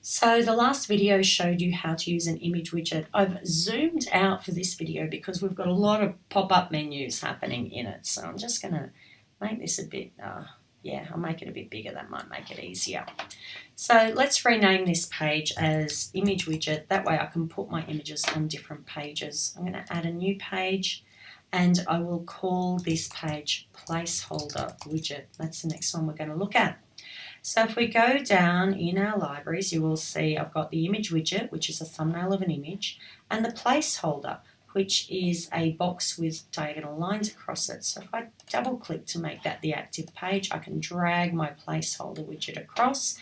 So the last video showed you how to use an image widget. I've zoomed out for this video because we've got a lot of pop-up menus happening in it. So I'm just going to make this a bit, uh, yeah, I'll make it a bit bigger. That might make it easier. So let's rename this page as image widget. That way I can put my images on different pages. I'm going to add a new page and I will call this page placeholder widget. That's the next one we're going to look at. So if we go down in our libraries, you will see I've got the image widget, which is a thumbnail of an image, and the placeholder, which is a box with diagonal lines across it. So if I double click to make that the active page, I can drag my placeholder widget across.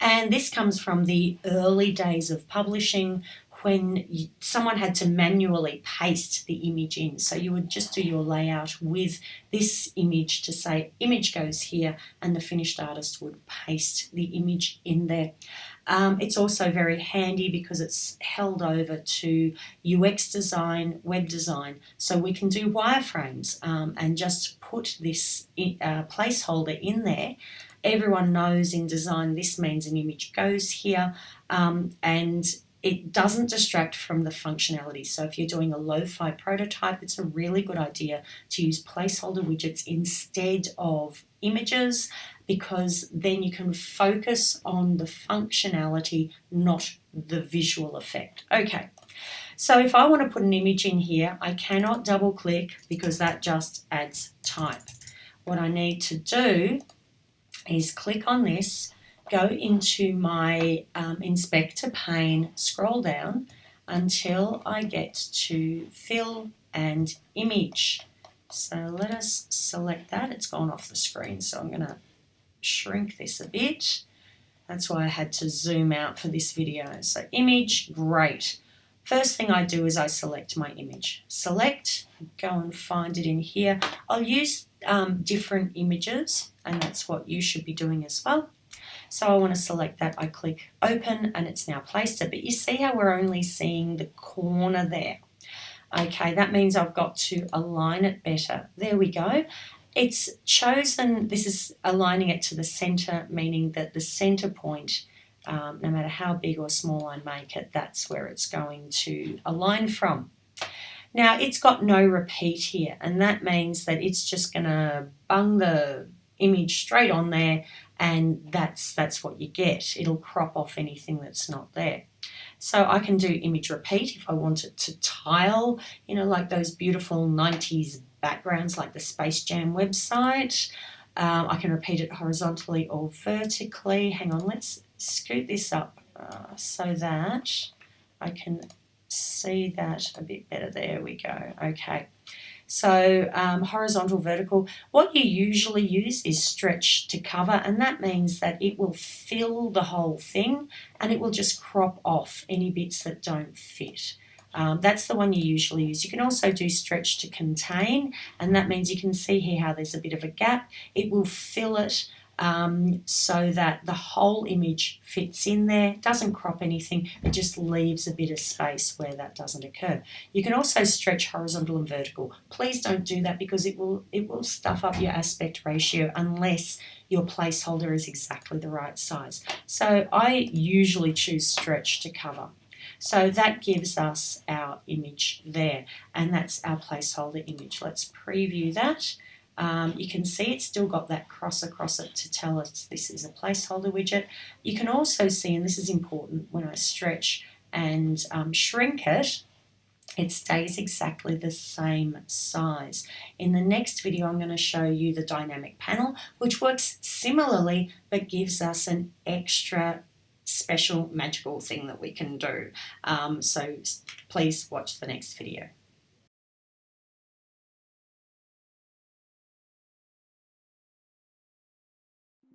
And this comes from the early days of publishing when you, someone had to manually paste the image in. So you would just do your layout with this image to say image goes here and the finished artist would paste the image in there. Um, it's also very handy because it's held over to UX design, web design. So we can do wireframes um, and just put this uh, placeholder in there everyone knows in design this means an image goes here um, and it doesn't distract from the functionality. So if you're doing a lo-fi prototype, it's a really good idea to use placeholder widgets instead of images because then you can focus on the functionality, not the visual effect. Okay, so if I want to put an image in here, I cannot double click because that just adds type. What I need to do is click on this go into my um, inspector pane, scroll down until I get to fill and image. So let us select that. It's gone off the screen, so I'm going to shrink this a bit. That's why I had to zoom out for this video. So image, great. First thing I do is I select my image. Select, go and find it in here. I'll use um, different images and that's what you should be doing as well. So I want to select that. I click open and it's now placed it. But you see how we're only seeing the corner there. Okay, that means I've got to align it better. There we go. It's chosen, this is aligning it to the center, meaning that the center point, um, no matter how big or small I make it, that's where it's going to align from. Now it's got no repeat here and that means that it's just going to bung the image straight on there and that's that's what you get. It'll crop off anything that's not there. So I can do image repeat if I want it to tile you know like those beautiful 90s backgrounds like the Space Jam website. Um, I can repeat it horizontally or vertically. Hang on let's scoot this up uh, so that I can see that a bit better. There we go. Okay so um, horizontal, vertical, what you usually use is stretch to cover and that means that it will fill the whole thing and it will just crop off any bits that don't fit. Um, that's the one you usually use. You can also do stretch to contain and that means you can see here how there's a bit of a gap. It will fill it um, so that the whole image fits in there, doesn't crop anything, it just leaves a bit of space where that doesn't occur. You can also stretch horizontal and vertical. Please don't do that because it will, it will stuff up your aspect ratio unless your placeholder is exactly the right size. So I usually choose stretch to cover. So that gives us our image there and that's our placeholder image. Let's preview that. Um, you can see it's still got that cross across it to tell us this is a placeholder widget. You can also see, and this is important, when I stretch and um, shrink it, it stays exactly the same size. In the next video I'm going to show you the dynamic panel which works similarly but gives us an extra special magical thing that we can do. Um, so please watch the next video.